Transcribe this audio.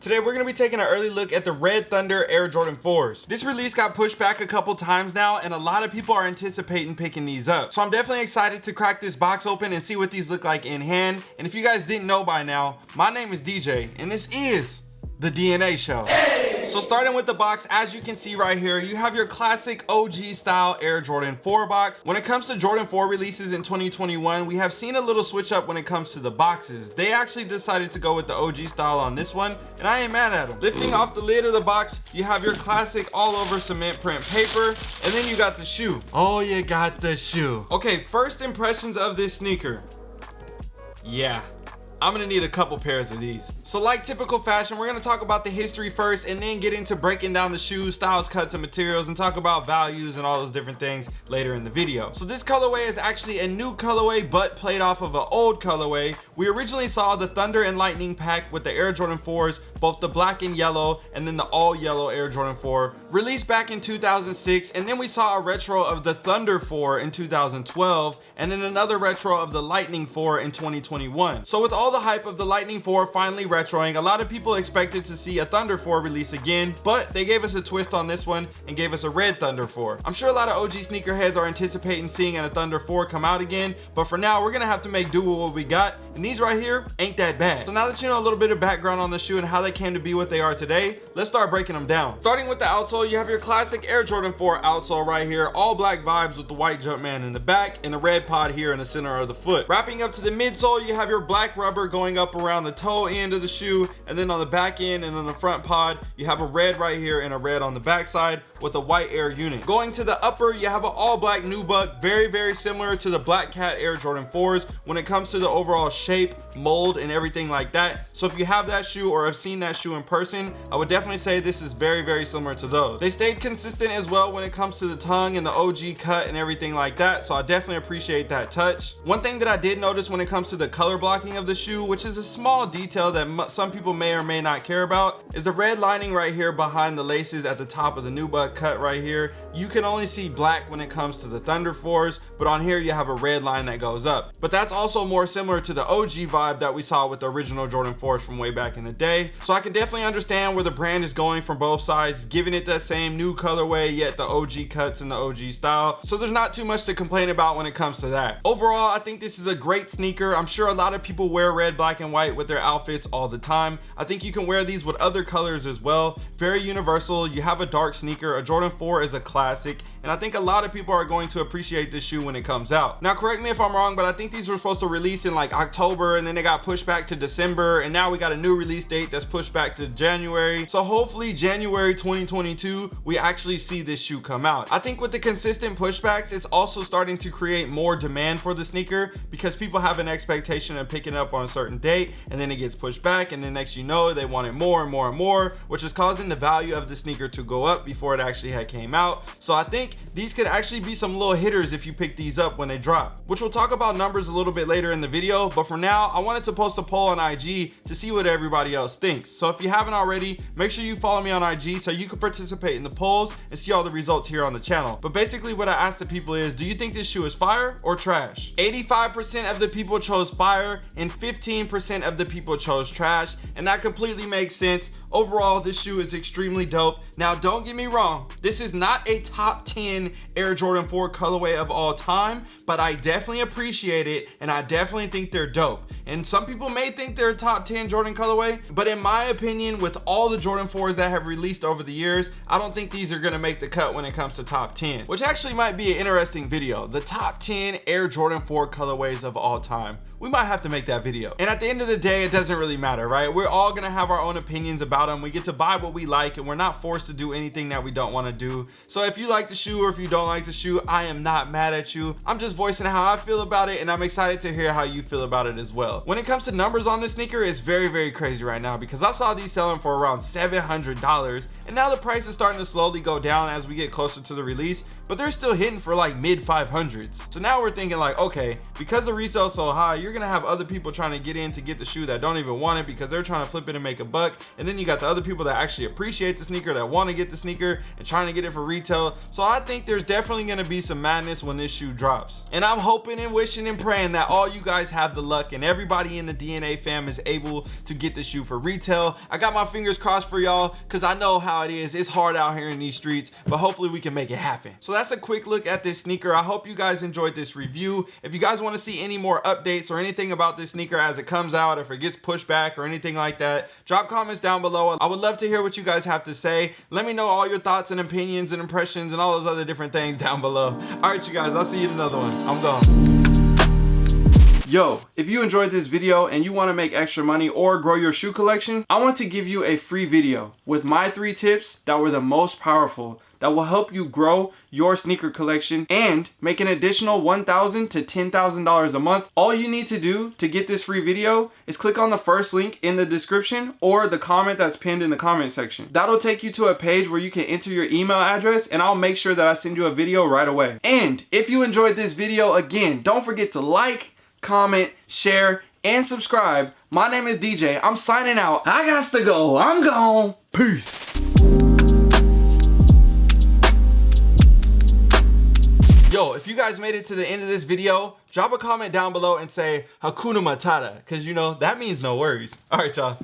Today we're going to be taking an early look at the Red Thunder Air Jordan 4s. This release got pushed back a couple times now and a lot of people are anticipating picking these up. So I'm definitely excited to crack this box open and see what these look like in hand. And if you guys didn't know by now, my name is DJ and this is the DNA Show. Hey! So starting with the box, as you can see right here, you have your classic OG style Air Jordan 4 box. When it comes to Jordan 4 releases in 2021, we have seen a little switch up when it comes to the boxes. They actually decided to go with the OG style on this one, and I ain't mad at them. Lifting off the lid of the box, you have your classic all over cement print paper, and then you got the shoe. Oh, you got the shoe. Okay, first impressions of this sneaker. Yeah, I'm gonna need a couple pairs of these. So like typical fashion, we're gonna talk about the history first and then get into breaking down the shoes, styles, cuts, and materials and talk about values and all those different things later in the video. So this colorway is actually a new colorway but played off of an old colorway. We originally saw the Thunder and Lightning pack with the Air Jordan 4s, both the black and yellow and then the all yellow Air Jordan 4 released back in 2006 and then we saw a retro of the Thunder 4 in 2012 and then another retro of the Lightning 4 in 2021. So with all all the hype of the Lightning 4 finally retroing, a lot of people expected to see a Thunder 4 release again, but they gave us a twist on this one and gave us a red Thunder 4. I'm sure a lot of OG sneakerheads are anticipating seeing a Thunder 4 come out again, but for now, we're gonna have to make do with what we got, and these right here ain't that bad. So now that you know a little bit of background on the shoe and how they came to be what they are today, let's start breaking them down. Starting with the outsole, you have your classic Air Jordan 4 outsole right here, all black vibes with the white Jumpman in the back and the red pod here in the center of the foot. Wrapping up to the midsole, you have your black rubber rubber going up around the toe end of the shoe and then on the back end and on the front pod you have a red right here and a red on the back side with a white air unit. Going to the upper you have an all black nubuck very very similar to the black cat air jordan 4s when it comes to the overall shape mold and everything like that. So if you have that shoe or have seen that shoe in person i would definitely say this is very very similar to those. They stayed consistent as well when it comes to the tongue and the og cut and everything like that so i definitely appreciate that touch. One thing that i did notice when it comes to the color blocking of the shoe which is a small detail that some people may or may not care about, is the red lining right here behind the laces at the top of the nubuck cut right here. You can only see black when it comes to the Thunder 4s, but on here you have a red line that goes up. But that's also more similar to the OG vibe that we saw with the original Jordan 4s from way back in the day. So I can definitely understand where the brand is going from both sides, giving it that same new colorway, yet the OG cuts and the OG style. So there's not too much to complain about when it comes to that. Overall, I think this is a great sneaker. I'm sure a lot of people wear red, black, and white with their outfits all the time. I think you can wear these with other colors as well. Very universal. You have a dark sneaker. A Jordan 4 is a classic. And I think a lot of people are going to appreciate this shoe when it comes out. Now, correct me if I'm wrong, but I think these were supposed to release in like October and then they got pushed back to December. And now we got a new release date that's pushed back to January. So hopefully January 2022, we actually see this shoe come out. I think with the consistent pushbacks, it's also starting to create more demand for the sneaker because people have an expectation of picking up on a certain date and then it gets pushed back and then next you know they want it more and more and more which is causing the value of the sneaker to go up before it actually had came out. So i think these could actually be some little hitters if you pick these up when they drop which we'll talk about numbers a little bit later in the video. But for now i wanted to post a poll on ig to see what everybody else thinks. So if you haven't already make sure you follow me on ig so you can participate in the polls and see all the results here on the channel. But basically what i asked the people is do you think this shoe is fire or trash? 85 percent of the people chose fire and 15 percent of the people chose trash and that completely makes sense. Overall this shoe is extremely dope. Now don't get me wrong this is not a top 10 air jordan 4 colorway of all time but i definitely appreciate it and i definitely think they're dope and some people may think they're a top 10 jordan colorway but in my opinion with all the jordan 4s that have released over the years i don't think these are going to make the cut when it comes to top 10 which actually might be an interesting video. The top 10 air jordan 4 colorways of all time. We might have to make that video. And at the end of the day it doesn't really matter right? We're all gonna have our own opinions about them we get to buy what we like and we're not forced to do anything that we don't want to do. So if you like the shoe or if you don't like the shoe i am not mad at you. I'm just voicing how i feel about it and i'm excited to hear how you feel about it as well when it comes to numbers on this sneaker it's very very crazy right now because i saw these selling for around 700 dollars and now the price is starting to slowly go down as we get closer to the release but they're still hitting for like mid 500s so now we're thinking like okay because the resale so high you're gonna have other people trying to get in to get the shoe that don't even want it because they're trying to flip it and make a buck. And then you got the other people that actually appreciate the sneaker that want to get the sneaker and trying to get it for retail. So i think there's definitely going to be some madness when this shoe drops. And i'm hoping and wishing and praying that all you guys have the luck and everybody in the dna fam is able to get the shoe for retail. I got my fingers crossed for y'all because i know how it is. It's hard out here in these streets but hopefully we can make it happen. So that's a quick look at this sneaker. I hope you guys enjoyed this review. If you guys want to see any more updates or anything about this sneaker as it comes out if it gets pushed back or anything like that drop comments down below. I would love to hear what you guys have to say. Let me know all your thoughts and opinions and impressions and all those other different things down below. All right you guys i'll see you in another one. I'm gone Yo, if you enjoyed this video and you want to make extra money or grow your shoe collection, I want to give you a free video with my three tips that were the most powerful that will help you grow your sneaker collection and make an additional $1,000 to $10,000 a month. All you need to do to get this free video is click on the first link in the description or the comment that's pinned in the comment section. That'll take you to a page where you can enter your email address and I'll make sure that I send you a video right away. And if you enjoyed this video, again, don't forget to like, comment, share, and subscribe. My name is DJ. I'm signing out. I got to go. I'm gone. Peace. Yo, if you guys made it to the end of this video, drop a comment down below and say Hakuna Matata, because you know, that means no worries. All right, y'all.